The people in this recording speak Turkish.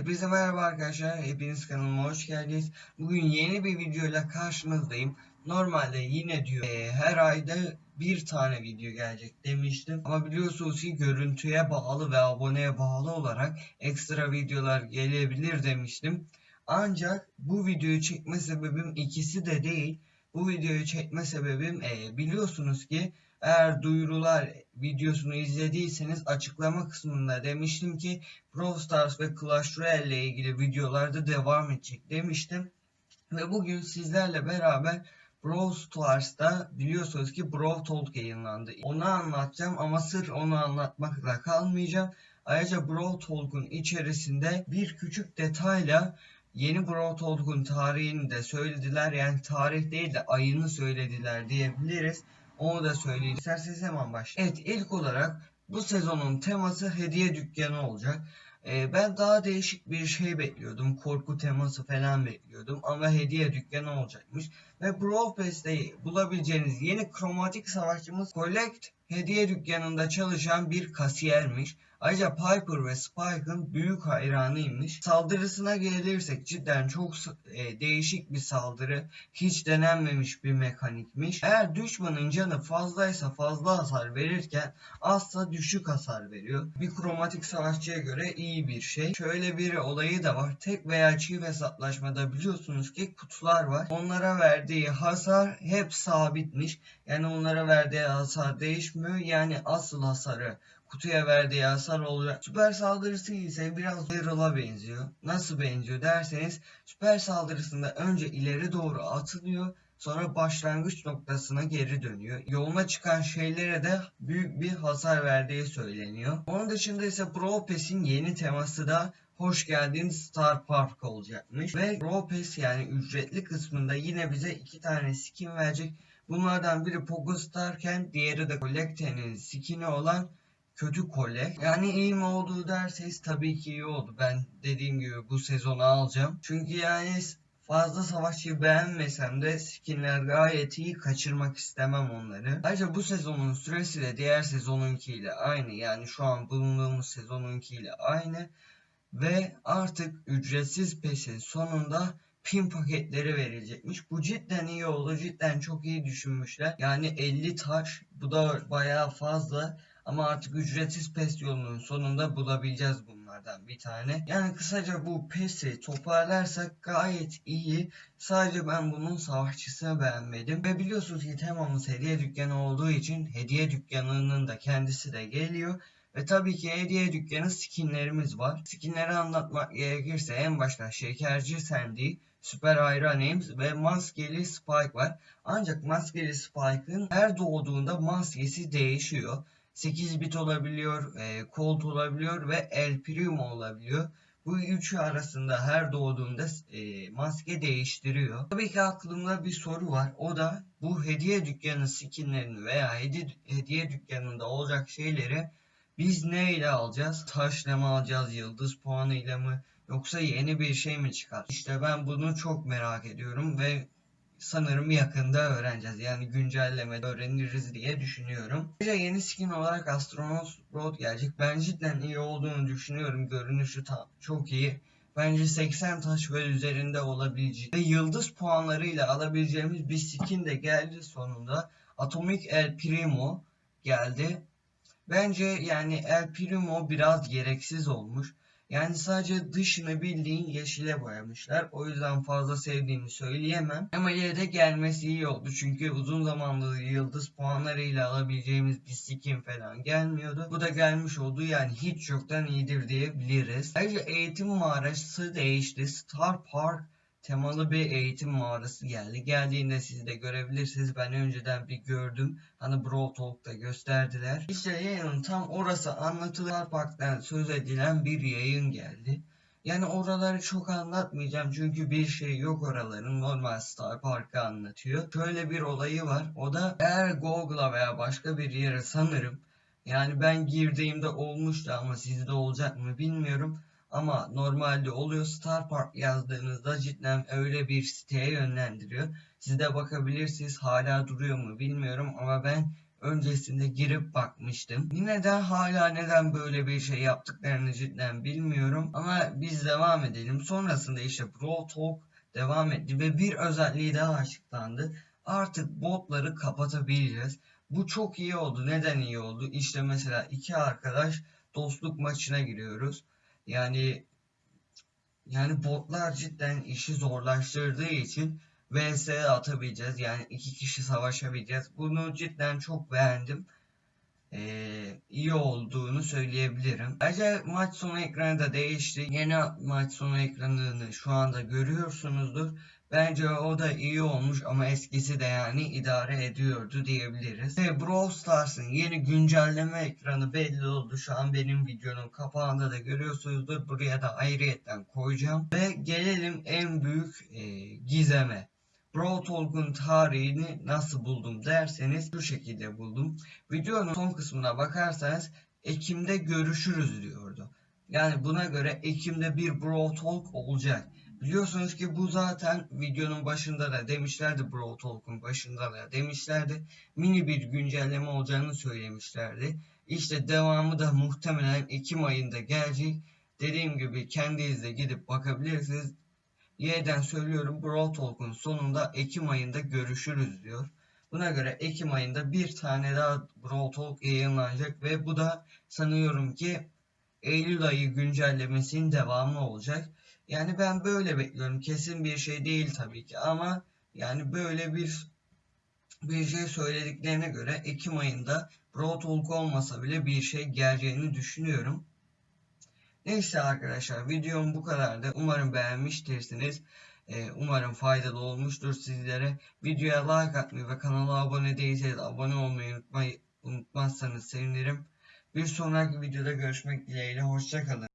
Hepinize merhaba arkadaşlar. Hepiniz kanalıma hoş geldiniz. Bugün yeni bir videoyla karşınızdayım. Normalde yine diyor e, her ayda bir tane video gelecek demiştim. Ama biliyorsunuz ki görüntüye bağlı ve aboneye bağlı olarak ekstra videolar gelebilir demiştim. Ancak bu videoyu çekme sebebim ikisi de değil. Bu videoyu çekme sebebim e, biliyorsunuz ki eğer duyurular videosunu izlediyseniz açıklama kısmında demiştim ki Brawl Stars ve Clash Royale ile ilgili videolarda devam edecek demiştim. Ve bugün sizlerle beraber Brawl Stars'ta biliyorsunuz ki Brawl Talk yayınlandı. Onu anlatacağım ama sırf onu anlatmakla kalmayacağım. Ayrıca Brawl Talk'un içerisinde bir küçük detayla yeni Brawl Talk'un tarihini de söylediler. Yani tarih değil de ayını söylediler diyebiliriz. Onu da söyleyeyim. İsterseniz hemen başlayalım. Evet ilk olarak bu sezonun teması hediye dükkanı olacak. Ee, ben daha değişik bir şey bekliyordum. Korku teması falan bekliyordum. Ama hediye dükkanı olacakmış. Ve Brawl Pass'te bulabileceğiniz yeni kromatik savaşçımız Collect hediye dükkanında çalışan bir kasiyermiş. Ayrıca Piper ve Spike'ın büyük hayranıymış. Saldırısına gelirsek cidden çok e, değişik bir saldırı. Hiç denenmemiş bir mekanikmiş. Eğer düşmanın canı fazlaysa fazla hasar verirken azsa düşük hasar veriyor. Bir kromatik savaşçıya göre iyi bir şey. Şöyle bir olayı da var. Tek veya çift hesaplaşmada biliyorsunuz ki kutular var. Onlara verdiği hasar hep sabitmiş. Yani onlara verdiği hasar değişmiyor. Yani asıl hasarı kutuya verdiği hasar olacak. Süper saldırısı ise biraz Daryl'a benziyor. Nasıl benziyor derseniz süper saldırısında önce ileri doğru atılıyor sonra başlangıç noktasına geri dönüyor. Yoluna çıkan şeylere de büyük bir hasar verdiği söyleniyor. Onun dışında ise Brawl yeni teması da hoş geldin Star Park olacakmış. Ve Brawl yani ücretli kısmında yine bize iki tane skin verecek. Bunlardan biri Pogo Starken diğeri de Collecte'nin skin'i olan kötü kole. Yani iyi mi oldu derseniz tabii ki iyi oldu. Ben dediğim gibi bu sezonu alacağım. Çünkü yani fazla savaşçıyı beğenmesem de skinler gayet iyi kaçırmak istemem onları. Ayrıca bu sezonun süresi de diğer sezonunkiyle aynı. Yani şu an bulunduğumuz sezonunkiyle aynı. Ve artık ücretsiz peşin sonunda pin paketleri verilecekmiş. Bu cidden iyi oldu. Cidden çok iyi düşünmüşler. Yani 50 taş bu da bayağı fazla. Ama artık ücretsiz PES yolunun sonunda bulabileceğiz bunlardan bir tane. Yani kısaca bu PES'i toparlarsak gayet iyi. Sadece ben bunun savaşçısını beğenmedim. Ve biliyorsunuz ki temamız hediye dükkanı olduğu için hediye dükkanının da kendisi de geliyor. Ve tabii ki hediye dükkanı skinlerimiz var. Skinleri anlatmak gerekirse en başta Şekerci Sandy, Süper Iron ve Maskeli Spike var. Ancak Maskeli Spike'ın her doğduğunda maskesi değişiyor. 8 bit olabiliyor, e, Colt olabiliyor ve El Primo olabiliyor. Bu üçü arasında her doğduğunda e, maske değiştiriyor. Tabii ki aklımda bir soru var. O da bu hediye dükkanı skinlerini veya hediye, hediye dükkanında olacak şeyleri biz ne ile alacağız? Taşla mı alacağız? Yıldız puanı ile mi? Yoksa yeni bir şey mi çıkar? İşte ben bunu çok merak ediyorum ve sanırım yakında öğreneceğiz. Yani güncellemede öğreniriz diye düşünüyorum. Ayrıca yeni skin olarak Astronaut Road gelecek. Ben cidden iyi olduğunu düşünüyorum. Görünüşü tam çok iyi. Bence 80 taş ve üzerinde olabilecek ve yıldız puanlarıyla alabileceğimiz bir skin de geldi sonunda. Atomic El Primo geldi. Bence yani El Primo biraz gereksiz olmuş. Yani sadece dışını bildiğin yeşile boyamışlar. O yüzden fazla sevdiğimi söyleyemem. Ama yine de gelmesi iyi oldu. Çünkü uzun zamandır yıldız puanlarıyla alabileceğimiz bir skin falan gelmiyordu. Bu da gelmiş oldu. Yani hiç yoktan iyidir diyebiliriz. Ayrıca eğitim mağarası değişti. Star Park temalı bir eğitim mağarası geldi. Geldiğinde siz de görebilirsiniz. Ben önceden bir gördüm. Hani Brawl Talk'ta gösterdiler. İşte yayının tam orası anlatılar Park'tan söz edilen bir yayın geldi. Yani oraları çok anlatmayacağım çünkü bir şey yok oraların normal Star Park'ı anlatıyor. Şöyle bir olayı var. O da eğer Google'a veya başka bir yere sanırım yani ben girdiğimde olmuştu ama sizde olacak mı bilmiyorum ama normalde oluyor Star Park yazdığınızda cidden öyle bir siteye yönlendiriyor. Siz de bakabilirsiniz hala duruyor mu bilmiyorum ama ben öncesinde girip bakmıştım. Yine de hala neden böyle bir şey yaptıklarını cidden bilmiyorum. Ama biz devam edelim. Sonrasında işte Bro Talk devam etti ve bir özelliği daha açıklandı. Artık botları kapatabiliriz. Bu çok iyi oldu. Neden iyi oldu? İşte mesela iki arkadaş dostluk maçına giriyoruz. Yani yani botlar cidden işi zorlaştırdığı için VS atabileceğiz. Yani iki kişi savaşabileceğiz. Bunu cidden çok beğendim. Ee, iyi olduğunu söyleyebilirim. Ayrıca maç sonu ekranı da değişti. Yeni maç sonu ekranını şu anda görüyorsunuzdur. Bence o da iyi olmuş ama eskisi de yani idare ediyordu diyebiliriz. Ve Brawl Stars'ın yeni güncelleme ekranı belli oldu. Şu an benim videonun kapağında da görüyorsunuzdur. Buraya da ayrıyetten koyacağım. Ve gelelim en büyük e, gizeme. Brawl Talk'un tarihini nasıl buldum derseniz şu şekilde buldum. Videonun son kısmına bakarsanız Ekim'de görüşürüz diyordu. Yani buna göre Ekim'de bir Brawl Talk olacak. Biliyorsunuz ki bu zaten videonun başında da demişlerdi Brawl Talk'un başında da demişlerdi. Mini bir güncelleme olacağını söylemişlerdi. İşte devamı da muhtemelen Ekim ayında gelecek. Dediğim gibi kendiniz de gidip bakabilirsiniz. Y'den söylüyorum Brawl Talk'un sonunda Ekim ayında görüşürüz diyor. Buna göre Ekim ayında bir tane daha Brawl Talk yayınlanacak ve bu da sanıyorum ki Eylül ayı güncellemesinin devamı olacak. Yani ben böyle bekliyorum. Kesin bir şey değil tabii ki ama yani böyle bir bir şey söylediklerine göre Ekim ayında Brawl Talk olmasa bile bir şey geleceğini düşünüyorum. Neyse arkadaşlar videom bu kadardı. Umarım beğenmiştirsiniz. Ee, umarım faydalı olmuştur sizlere. Videoya like atmayı ve kanala abone değilseniz abone olmayı unutmayı, unutmazsanız sevinirim. Bir sonraki videoda görüşmek dileğiyle. Hoşçakalın.